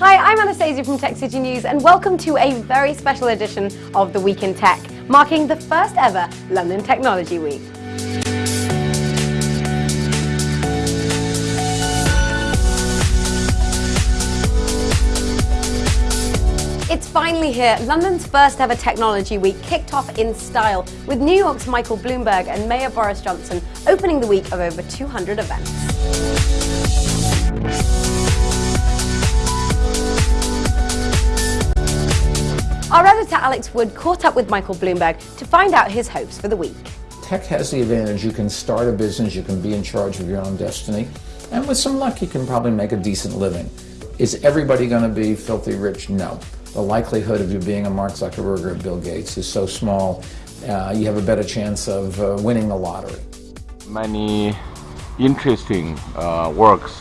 Hi, I'm Anastasia from Tech City News and welcome to a very special edition of the Week in Tech, marking the first ever London Technology Week. It's finally here. London's first ever Technology Week kicked off in style with New York's Michael Bloomberg and Mayor Boris Johnson opening the week of over 200 events. Alex Wood caught up with Michael Bloomberg to find out his hopes for the week. Tech has the advantage you can start a business, you can be in charge of your own destiny, and with some luck you can probably make a decent living. Is everybody going to be filthy rich? No the likelihood of you being a Mark Zuckerberg or Bill Gates is so small, uh, you have a better chance of uh, winning the lottery. Many interesting uh, works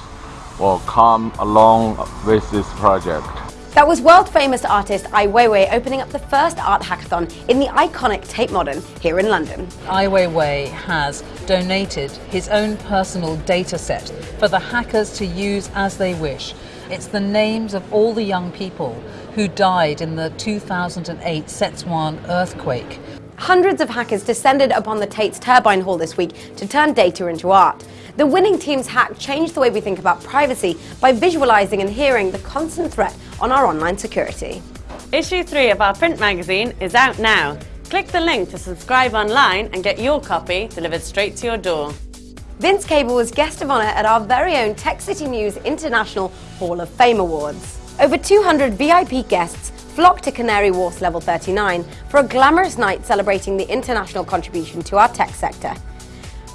will come along with this project. That was world-famous artist Ai Weiwei opening up the first art hackathon in the iconic Tate Modern here in London. Ai Weiwei has donated his own personal data set for the hackers to use as they wish. It's the names of all the young people who died in the 2008 Szechuan earthquake. Hundreds of hackers descended upon the Tate's Turbine Hall this week to turn data into art. The winning team's hack changed the way we think about privacy by visualizing and hearing the constant threat on our online security. Issue 3 of our print magazine is out now. Click the link to subscribe online and get your copy delivered straight to your door. Vince Cable was guest of honour at our very own Tech City News International Hall of Fame Awards. Over 200 VIP guests flocked to Canary Wharf Level 39 for a glamorous night celebrating the international contribution to our tech sector.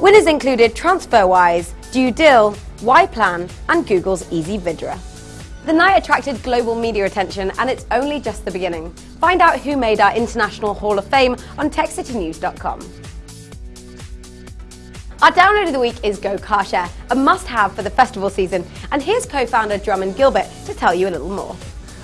Winners included TransferWise, DueDil, YPlan and Google's Eze Vidra. The night attracted global media attention and it's only just the beginning. Find out who made our International Hall of Fame on techcitynews.com. Our download of the week is Go Car Share, a must-have for the festival season. And here's co-founder Drummond Gilbert to tell you a little more.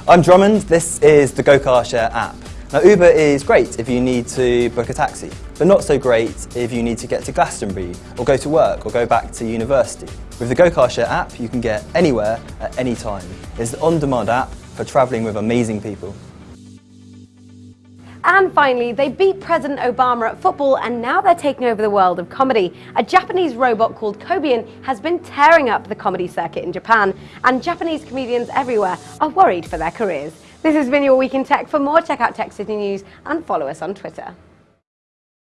I'm Drummond, this is the Go Car Share app. Now Uber is great if you need to book a taxi, but not so great if you need to get to Glastonbury, or go to work, or go back to university. With the Go Car Share app, you can get anywhere at any time. It's the on-demand app for travelling with amazing people. And finally, they beat President Obama at football and now they're taking over the world of comedy. A Japanese robot called Kobian has been tearing up the comedy circuit in Japan, and Japanese comedians everywhere are worried for their careers. This has been your Week in Tech. For more, check out Tech City News and follow us on Twitter.